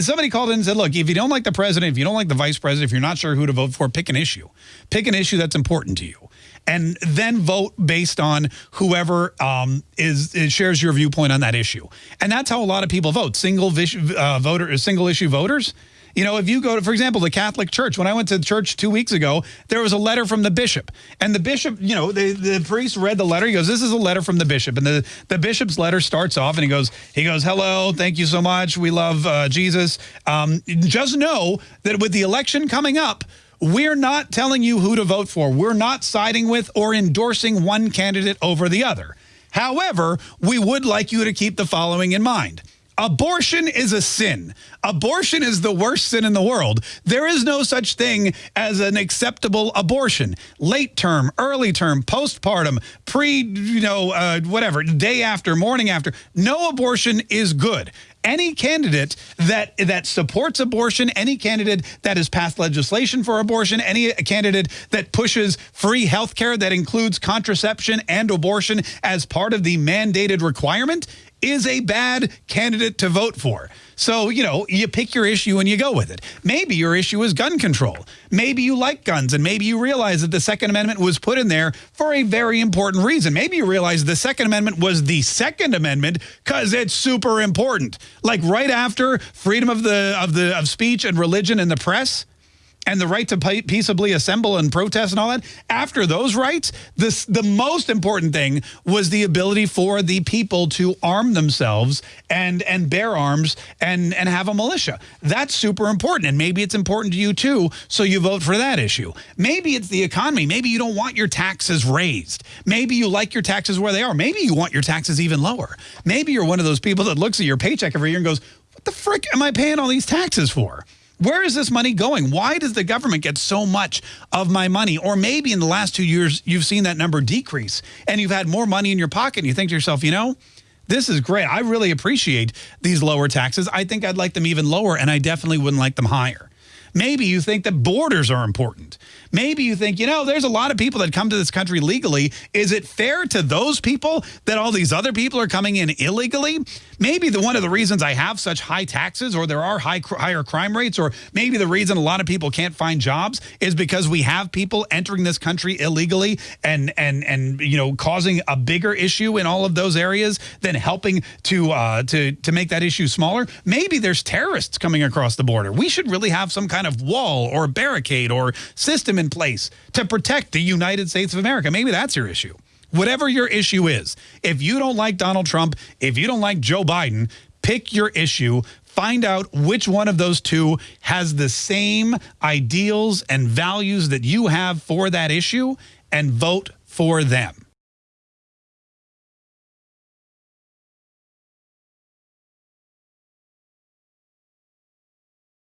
somebody called in and said, look, if you don't like the president, if you don't like the vice president, if you're not sure who to vote for, pick an issue. Pick an issue that's important to you. And then vote based on whoever um, is, is, shares your viewpoint on that issue. And that's how a lot of people vote. Single uh, voter, single issue voters you know, if you go to, for example, the Catholic Church, when I went to church two weeks ago, there was a letter from the bishop. And the bishop, you know, the, the priest read the letter. He goes, this is a letter from the bishop. And the, the bishop's letter starts off and he goes, he goes, hello, thank you so much. We love uh, Jesus. Um, just know that with the election coming up, we're not telling you who to vote for. We're not siding with or endorsing one candidate over the other. However, we would like you to keep the following in mind. Abortion is a sin. Abortion is the worst sin in the world. There is no such thing as an acceptable abortion. Late term, early term, postpartum, pre, you know, uh, whatever, day after, morning after. No abortion is good any candidate that that supports abortion, any candidate that has passed legislation for abortion, any candidate that pushes free health care that includes contraception and abortion as part of the mandated requirement is a bad candidate to vote for. So, you know, you pick your issue and you go with it. Maybe your issue is gun control. Maybe you like guns and maybe you realize that the Second Amendment was put in there for a very important reason. Maybe you realize the Second Amendment was the Second Amendment because it's super important. Like right after freedom of the of the of speech and religion and the press, and the right to peaceably assemble and protest and all that, after those rights, this, the most important thing was the ability for the people to arm themselves and, and bear arms and, and have a militia. That's super important. And maybe it's important to you too, so you vote for that issue. Maybe it's the economy. Maybe you don't want your taxes raised. Maybe you like your taxes where they are. Maybe you want your taxes even lower. Maybe you're one of those people that looks at your paycheck every year and goes, what the frick am I paying all these taxes for? Where is this money going? Why does the government get so much of my money? Or maybe in the last two years, you've seen that number decrease and you've had more money in your pocket and you think to yourself, you know, this is great. I really appreciate these lower taxes. I think I'd like them even lower and I definitely wouldn't like them higher. Maybe you think that borders are important. Maybe you think, you know, there's a lot of people that come to this country legally. Is it fair to those people that all these other people are coming in illegally? Maybe the one of the reasons I have such high taxes or there are high higher crime rates or maybe the reason a lot of people can't find jobs is because we have people entering this country illegally and and and you know causing a bigger issue in all of those areas than helping to uh, to to make that issue smaller. Maybe there's terrorists coming across the border. We should really have some kind of wall or barricade or system in place to protect the United States of America. Maybe that's your issue. Whatever your issue is, if you don't like Donald Trump, if you don't like Joe Biden, pick your issue, find out which one of those two has the same ideals and values that you have for that issue and vote for them.